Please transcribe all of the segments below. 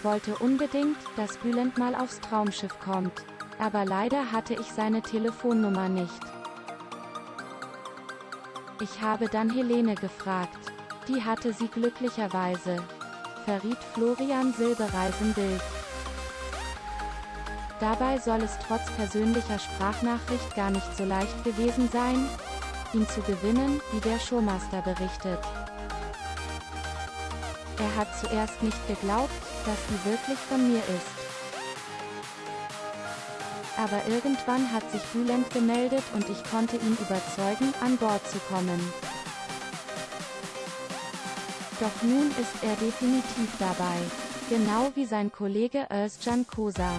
Ich wollte unbedingt, dass Bülent mal aufs Traumschiff kommt. Aber leider hatte ich seine Telefonnummer nicht. Ich habe dann Helene gefragt. Die hatte sie glücklicherweise. Verriet Florian Silbereisen Bild. Dabei soll es trotz persönlicher Sprachnachricht gar nicht so leicht gewesen sein, ihn zu gewinnen, wie der Showmaster berichtet. Er hat zuerst nicht geglaubt, dass sie wirklich von mir ist. Aber irgendwann hat sich Bülent gemeldet und ich konnte ihn überzeugen, an Bord zu kommen. Doch nun ist er definitiv dabei. Genau wie sein Kollege Özcan Kosa.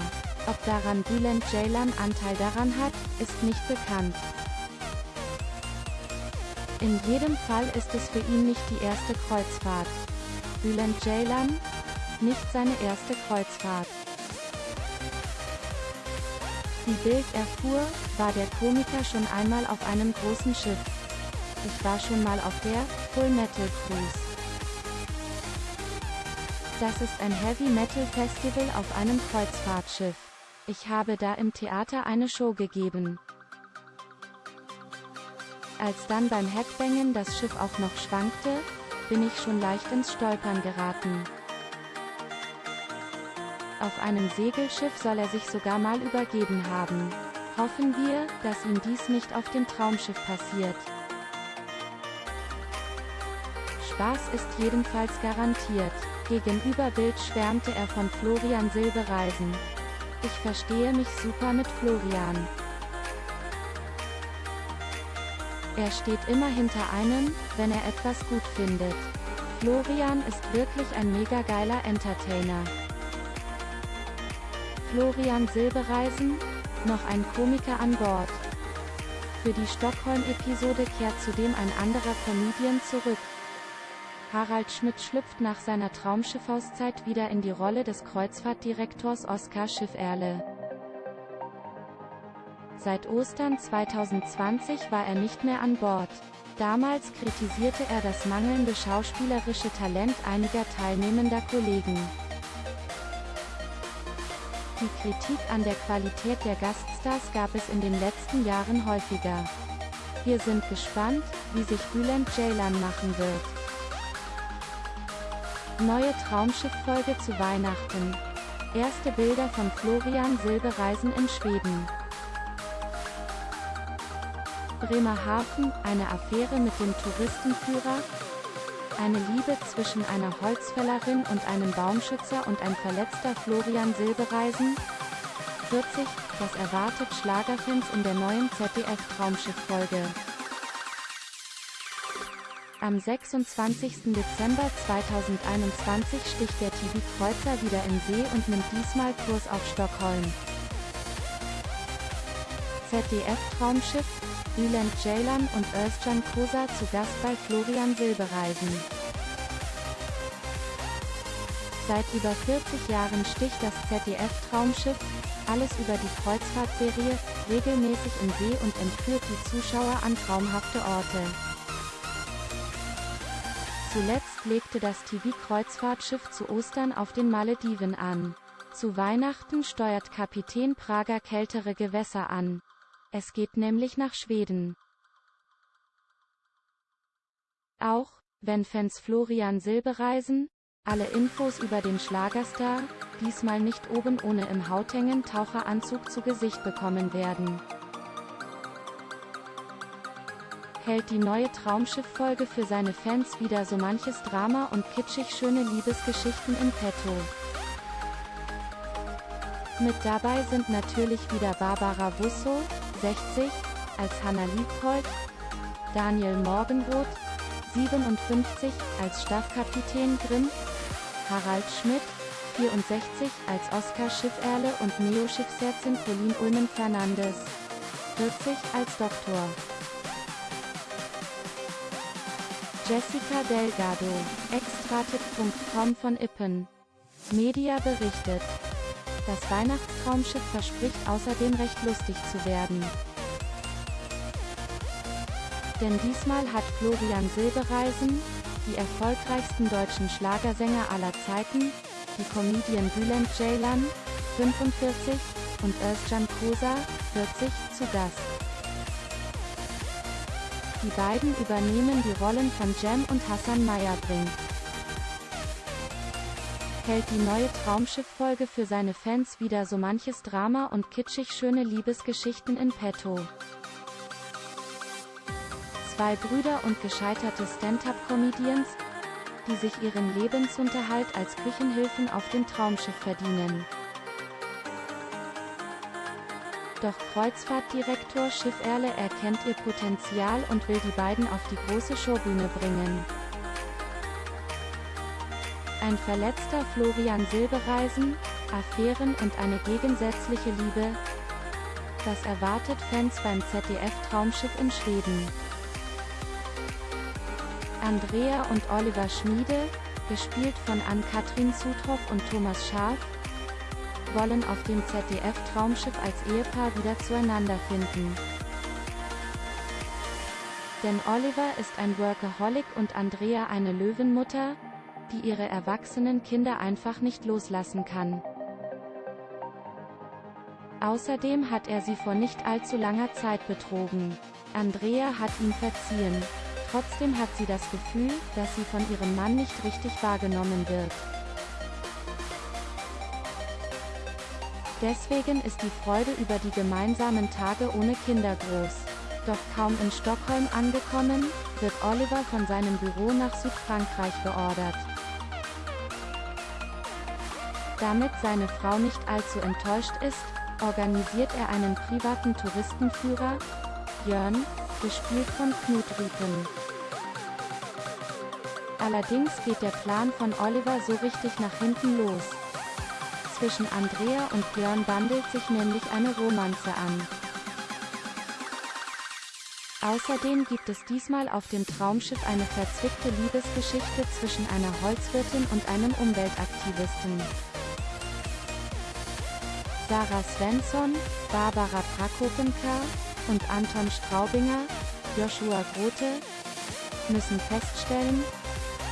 Ob daran Bülent Ceylan Anteil daran hat, ist nicht bekannt. In jedem Fall ist es für ihn nicht die erste Kreuzfahrt. Bülent Ceylan? Nicht seine erste Kreuzfahrt. Wie Bild erfuhr, war der Komiker schon einmal auf einem großen Schiff. Ich war schon mal auf der Full Metal Cruise. Das ist ein Heavy Metal Festival auf einem Kreuzfahrtschiff. Ich habe da im Theater eine Show gegeben. Als dann beim Headbangen das Schiff auch noch schwankte, bin ich schon leicht ins Stolpern geraten. Auf einem Segelschiff soll er sich sogar mal übergeben haben. Hoffen wir, dass ihm dies nicht auf dem Traumschiff passiert. Spaß ist jedenfalls garantiert. Gegenüber Bild schwärmte er von Florian Silbereisen. Ich verstehe mich super mit Florian. Er steht immer hinter einem, wenn er etwas gut findet. Florian ist wirklich ein mega geiler Entertainer. Florian Silbereisen, noch ein Komiker an Bord. Für die Stockholm-Episode kehrt zudem ein anderer Comedian zurück. Harald Schmidt schlüpft nach seiner Traumschiffauszeit wieder in die Rolle des Kreuzfahrtdirektors Oskar Schifferle. Seit Ostern 2020 war er nicht mehr an Bord. Damals kritisierte er das mangelnde schauspielerische Talent einiger teilnehmender Kollegen. Die Kritik an der Qualität der Gaststars gab es in den letzten Jahren häufiger. Wir sind gespannt, wie sich Bülent Ceylan machen wird. Neue Traumschifffolge zu Weihnachten. Erste Bilder von Florian Silbereisen in Schweden. Bremerhaven, eine Affäre mit dem Touristenführer, eine Liebe zwischen einer Holzfällerin und einem Baumschützer und ein verletzter Florian Silbereisen? 40, das erwartet Schlagerfans in der neuen ZDF-Traumschiff-Folge. Am 26. Dezember 2021 sticht der TV-Kreuzer wieder in See und nimmt diesmal Kurs auf Stockholm. ZDF-Traumschiff, Bülent Ceylan und Özcan Kosa zu Gast bei Florian Silbereisen. Seit über 40 Jahren sticht das ZDF-Traumschiff, alles über die Kreuzfahrtserie, regelmäßig in See und entführt die Zuschauer an traumhafte Orte. Zuletzt legte das TV-Kreuzfahrtschiff zu Ostern auf den Malediven an. Zu Weihnachten steuert Kapitän Prager kältere Gewässer an. Es geht nämlich nach Schweden. Auch, wenn Fans Florian Silbereisen, alle Infos über den Schlagerstar, diesmal nicht oben ohne im Hauthängen Taucheranzug zu Gesicht bekommen werden. Hält die neue Traumschiff-Folge für seine Fans wieder so manches Drama und kitschig schöne Liebesgeschichten in petto. Mit dabei sind natürlich wieder Barbara Busso, 60, als Hanna Liebhold, Daniel Morgenroth, 57, als Staffkapitän Grimm, Harald Schmidt, 64, als Oskar Schifferle und Neo-Schiffsärzin Pauline Ulmen Fernandes, 40, als Doktor. Jessica Delgado, extratit.com von Ippen. Media berichtet. Das Weihnachtstraumschiff verspricht außerdem recht lustig zu werden. Denn diesmal hat Florian Silbereisen, die erfolgreichsten deutschen Schlagersänger aller Zeiten, die Comedian Bülent Ceylan, 45, und Özcan Kosa, 40, zu Gast. Die beiden übernehmen die Rollen von Jem und Hassan Meyerbrink. Hält die neue Traumschiff-Folge für seine Fans wieder so manches Drama und kitschig schöne Liebesgeschichten in petto. Zwei Brüder und gescheiterte Stand-up-Comedians, die sich ihren Lebensunterhalt als Küchenhilfen auf dem Traumschiff verdienen. Doch Kreuzfahrtdirektor Schifferle erkennt ihr Potenzial und will die beiden auf die große Showbühne bringen. Ein verletzter Florian Silbereisen, Affären und eine gegensätzliche Liebe. Das erwartet Fans beim ZDF-Traumschiff in Schweden. Andrea und Oliver Schmiede, gespielt von Ann-Kathrin Zutroff und Thomas Schaaf, wollen auf dem ZDF-Traumschiff als Ehepaar wieder zueinander finden. Denn Oliver ist ein Workaholic und Andrea eine Löwenmutter, die ihre erwachsenen Kinder einfach nicht loslassen kann. Außerdem hat er sie vor nicht allzu langer Zeit betrogen. Andrea hat ihn verziehen. Trotzdem hat sie das Gefühl, dass sie von ihrem Mann nicht richtig wahrgenommen wird. Deswegen ist die Freude über die gemeinsamen Tage ohne Kinder groß. Doch kaum in Stockholm angekommen, wird Oliver von seinem Büro nach Südfrankreich beordert. Damit seine Frau nicht allzu enttäuscht ist, organisiert er einen privaten Touristenführer, Jörn, gespielt von Knut Rüpen. Allerdings geht der Plan von Oliver so richtig nach hinten los. Zwischen Andrea und Björn bandelt sich nämlich eine Romanze an. Außerdem gibt es diesmal auf dem Traumschiff eine verzwickte Liebesgeschichte zwischen einer Holzwirtin und einem Umweltaktivisten. Sarah Svensson, Barbara Prakopenka und Anton Straubinger, Joshua Grote, müssen feststellen,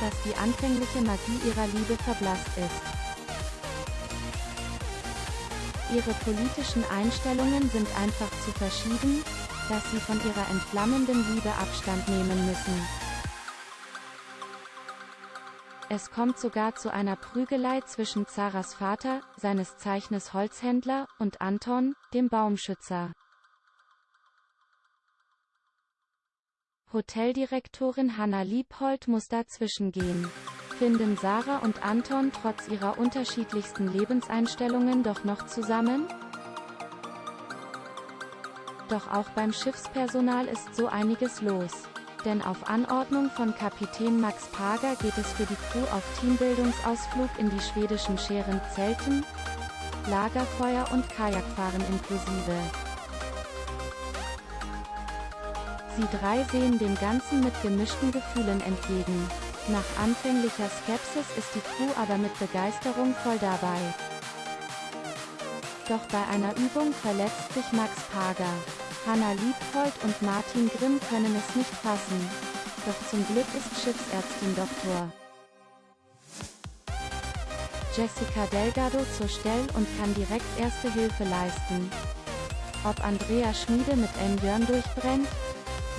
dass die anfängliche Magie ihrer Liebe verblasst ist. Ihre politischen Einstellungen sind einfach zu verschieden, dass sie von ihrer entflammenden Liebe Abstand nehmen müssen. Es kommt sogar zu einer Prügelei zwischen Zaras Vater, seines Zeichnes Holzhändler, und Anton, dem Baumschützer. Hoteldirektorin Hanna Liebhold muss dazwischengehen finden Sarah und Anton trotz ihrer unterschiedlichsten Lebenseinstellungen doch noch zusammen? Doch auch beim Schiffspersonal ist so einiges los. Denn auf Anordnung von Kapitän Max Pager geht es für die Crew auf Teambildungsausflug in die schwedischen Scheren Zelten, Lagerfeuer und Kajakfahren inklusive. Sie drei sehen dem Ganzen mit gemischten Gefühlen entgegen. Nach anfänglicher Skepsis ist die Crew aber mit Begeisterung voll dabei. Doch bei einer Übung verletzt sich Max Pager. Hanna Liebhold und Martin Grimm können es nicht fassen. Doch zum Glück ist Schiffsärztin Dr. Jessica Delgado zur Stelle und kann direkt erste Hilfe leisten. Ob Andrea Schmiede mit N. Jörn durchbrennt,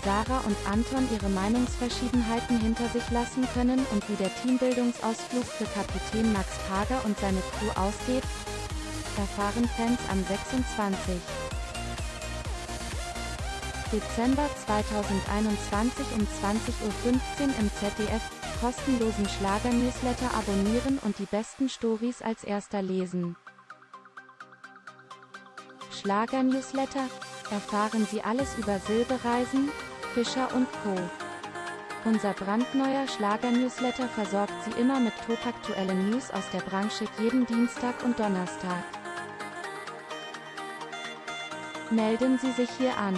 Sarah und Anton ihre Meinungsverschiedenheiten hinter sich lassen können und wie der Teambildungsausflug für Kapitän Max Pager und seine Crew ausgeht, erfahren Fans am 26. Dezember 2021 um 20.15 Uhr im ZDF, kostenlosen Schlager-Newsletter abonnieren und die besten Stories als erster lesen. Schlager-Newsletter, erfahren Sie alles über Silbereisen, Fischer Co. Unser brandneuer Schlager-Newsletter versorgt Sie immer mit topaktuellen News aus der Branche jeden Dienstag und Donnerstag. Melden Sie sich hier an.